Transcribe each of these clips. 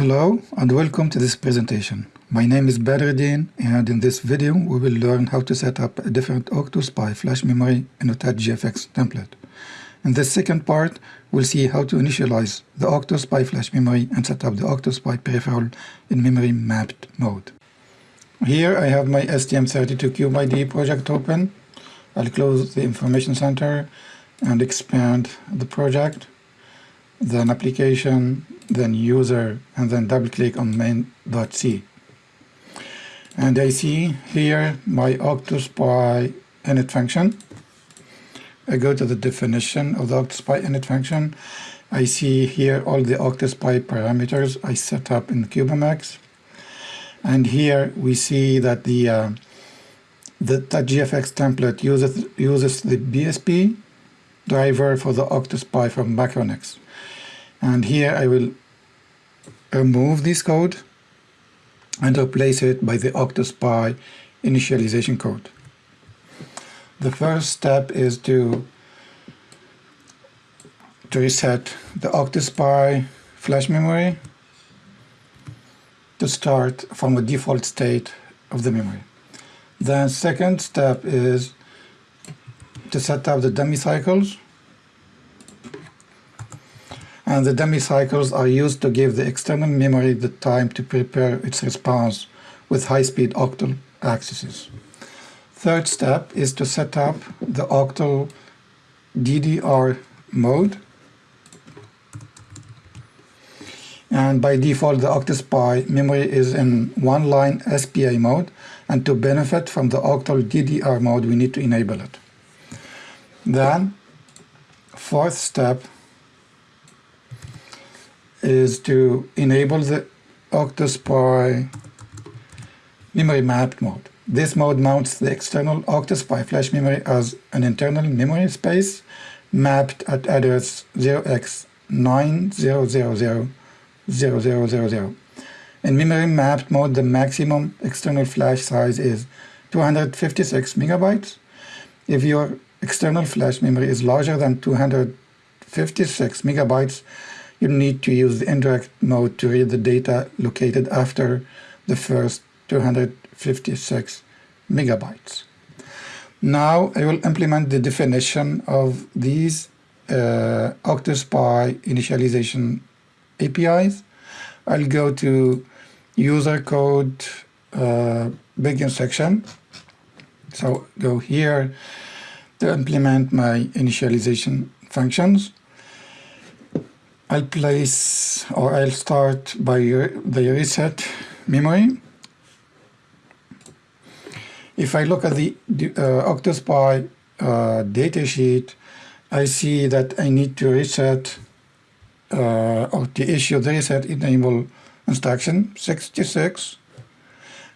Hello and welcome to this presentation. My name is Badreddin and in this video we will learn how to set up a different OctoSPI flash memory in a TouchGFX template. In the second part we'll see how to initialize the OctoSPI flash memory and set up the OctoSPI peripheral in memory mapped mode. Here I have my STM32CubeIDE project open. I'll close the information center and expand the project, then application, then user, and then double click on main.c. And I see here my OctoSPI init function. I go to the definition of the OctoSPI init function. I see here all the OctoSPI parameters I set up in CubeMX. And here we see that the uh, the GFX template uses uses the BSP driver for the OctoSPI from Macronix. And here I will remove this code and replace it by the OctoSPI initialization code. The first step is to, to reset the OctoSPI flash memory to start from a default state of the memory. The second step is to set up the dummy cycles and the dummy cycles are used to give the external memory the time to prepare its response with high-speed octal accesses. Third step is to set up the octal DDR mode. And by default, the OctoSPI memory is in one-line SPI mode, and to benefit from the octal DDR mode, we need to enable it. Then, fourth step is to enable the OctoSPI memory mapped mode. This mode mounts the external OctoSPI flash memory as an internal memory space mapped at address 0x90000000. In memory mapped mode, the maximum external flash size is 256 megabytes. If your external flash memory is larger than 256 megabytes, you need to use the indirect mode to read the data located after the first 256 megabytes. Now I will implement the definition of these uh, OctoSPI initialization APIs. I'll go to user code uh, begin section. So go here to implement my initialization functions. I'll place or I'll start by the reset memory. If I look at the uh, OctoSPI uh, datasheet, I see that I need to reset uh, or to issue the reset enable instruction 66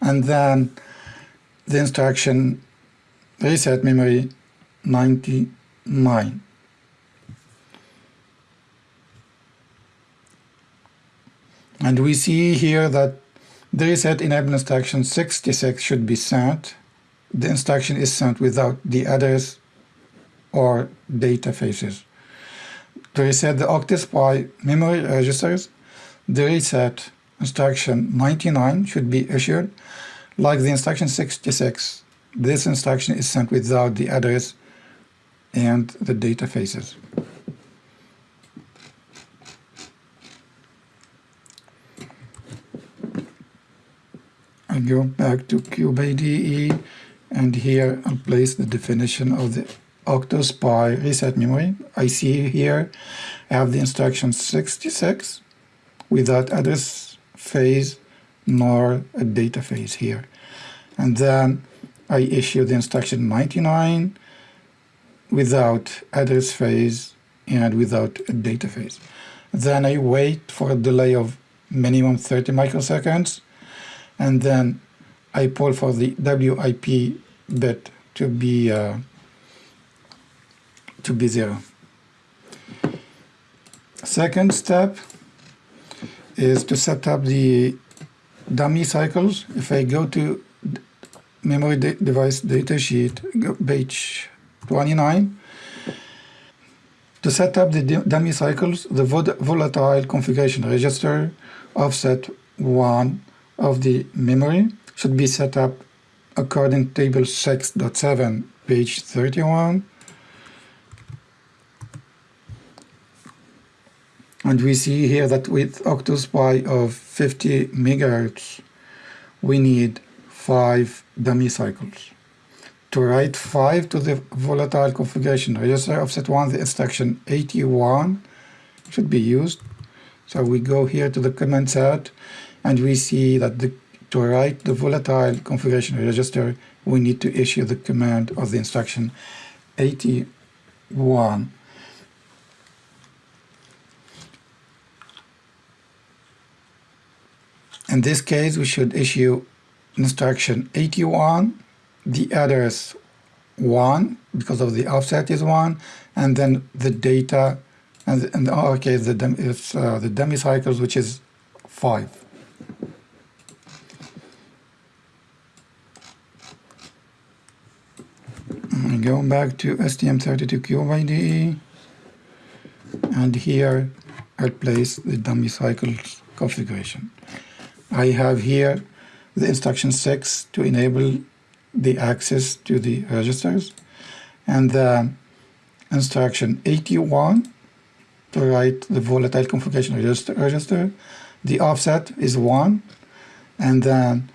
and then the instruction reset memory 99. And we see here that the reset enable instruction 66 should be sent. The instruction is sent without the address or data phases. To reset the OctoSPI memory registers, the reset instruction 99 should be issued. Like the instruction 66, this instruction is sent without the address and the data phases. I go back to CubeIDE and here I'll place the definition of the OctoSPI reset memory. I see here I have the instruction 66 without address phase nor a data phase here. And then I issue the instruction 99 without address phase and without a data phase. Then I wait for a delay of minimum 30 microseconds and then I pull for the WIP bit to be uh, to be zero. Second step is to set up the dummy cycles. If I go to memory de device datasheet, page 29, To set up the dummy cycles, the volatile configuration register offset 1 of the memory should be set up according to table 6.7 page 31 and we see here that with octoSPI of 50 megahertz we need 5 dummy cycles. To write 5 to the volatile configuration register offset 1 the instruction 81 should be used. So we go here to the command set and we see that the, to write the volatile configuration register we need to issue the command of the instruction 81 In this case, we should issue instruction 81, the address 1, because of the offset is 1, and then the data, and in our case, the, it's, uh, the dummy cycles, which is 5. Going back to STM32Cube and here I'll place the dummy cycles configuration. I have here the instruction 6 to enable the access to the registers and the instruction 81 to write the volatile configuration register, register. The offset is 1 and then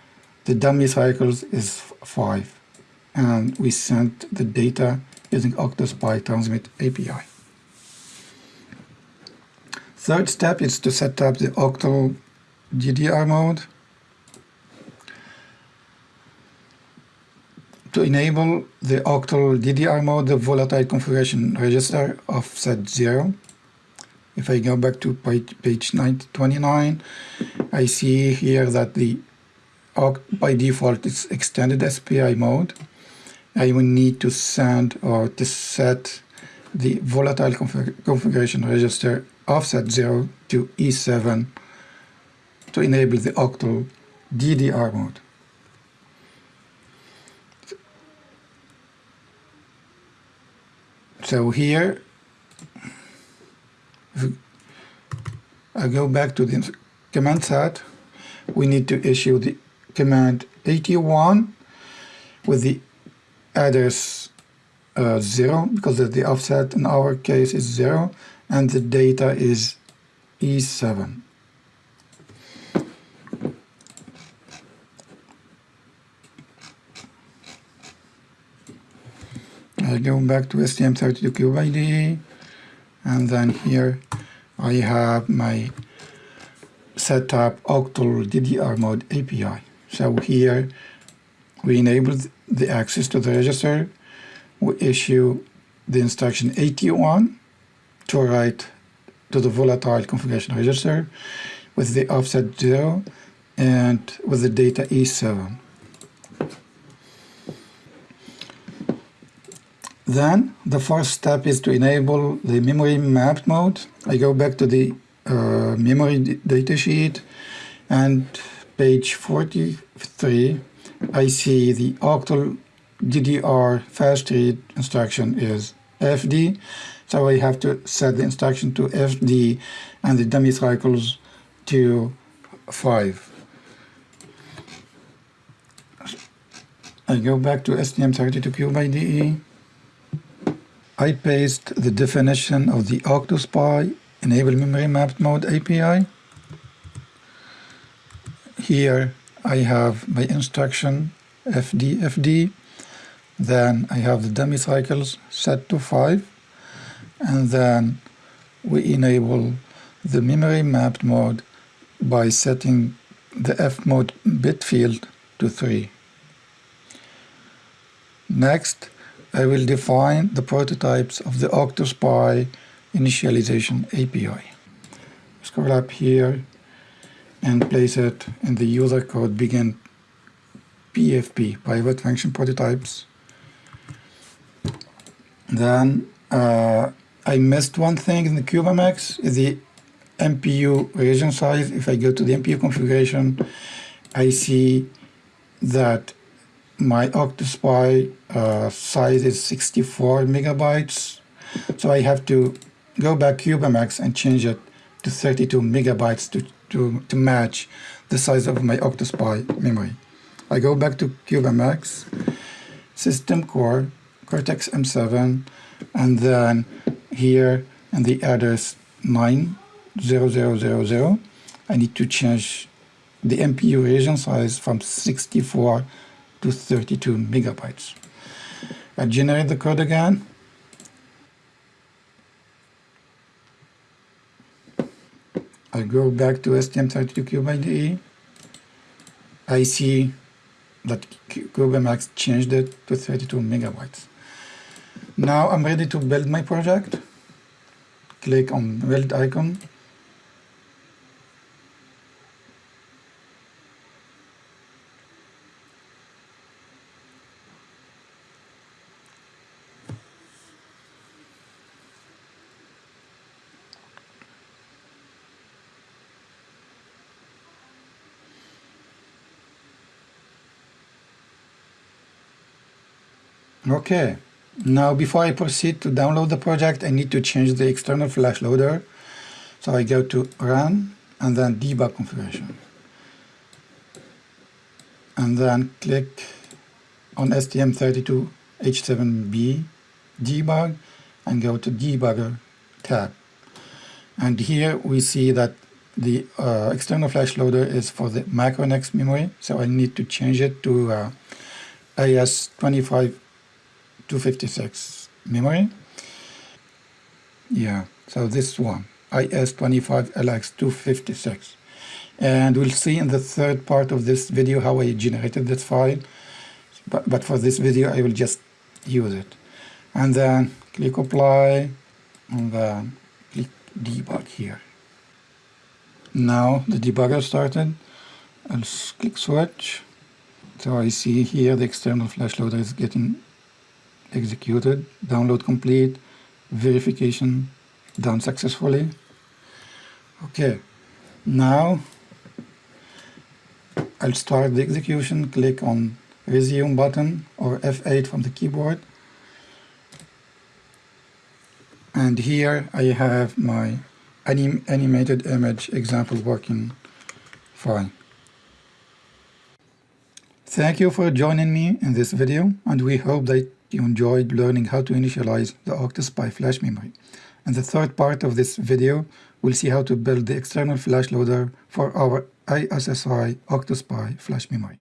the dummy cycles is 5 and we sent the data using octoSPI transmit API. Third step is to set up the octal DDR mode. To enable the octal DDR mode, the volatile configuration register offset 0. If I go back to page, page 29, I see here that the by default it's extended SPI mode. I will need to send or to set the volatile config configuration register offset 0 to E7 to enable the octal DDR mode. So here, I go back to the command set, we need to issue the command 81 with the address uh, 0 because the offset in our case is 0 and the data is E7. I go back to STM32Cube and then here I have my setup octal DDR mode API. So here we enable the access to the register. We issue the instruction 81 to write to the volatile configuration register with the offset 0 and with the data E7. Then the first step is to enable the memory mapped mode. I go back to the uh, memory datasheet and page 43 I see the octal DDR fast read instruction is FD so I have to set the instruction to FD and the dummy cycles to 5 I go back to STM32Cube I paste the definition of the octoSPI enable memory mapped mode API. Here I have my instruction FD FD. Then I have the dummy cycles set to 5 and then we enable the memory mapped mode by setting the F mode bit field to 3. Next, I will define the prototypes of the octoSPI initialization API. Scroll up here and place it in the user code begin PFP, private function prototypes. Then uh, I missed one thing in the CubeMX, the MPU region size. If I go to the MPU configuration, I see that my octoSPI uh, size is 64 megabytes. So I have to go back CubeMX and change it to 32 megabytes to, to, to match the size of my OctoSPI memory. I go back to CubeMX, System Core, Cortex M7, and then here in the address 90000, I need to change the MPU region size from 64 to 32 megabytes. I generate the code again. I go back to STM32Cube IDE. I see that CubeMX changed it to 32 megabytes. Now I'm ready to build my project. Click on build icon Okay, now before I proceed to download the project, I need to change the external flash loader. So I go to Run and then Debug Configuration. And then click on STM32H7B Debug and go to Debugger tab. And here we see that the uh, external flash loader is for the Macronix memory, so I need to change it to uh, AS25 256 memory. Yeah, so this one, IS25LX256. And we'll see in the third part of this video how I generated this file. But, but for this video, I will just use it. And then click apply, and then click debug here. Now the debugger started. I'll click switch. So I see here the external flash loader is getting executed, download complete, verification done successfully. Okay, now I'll start the execution, click on resume button or F8 from the keyboard. And here I have my anim animated image example working fine. Thank you for joining me in this video and we hope that you enjoyed learning how to initialize the OctoSPI flash memory. In the third part of this video, we'll see how to build the external flash loader for our ISSI OctoSPI flash memory.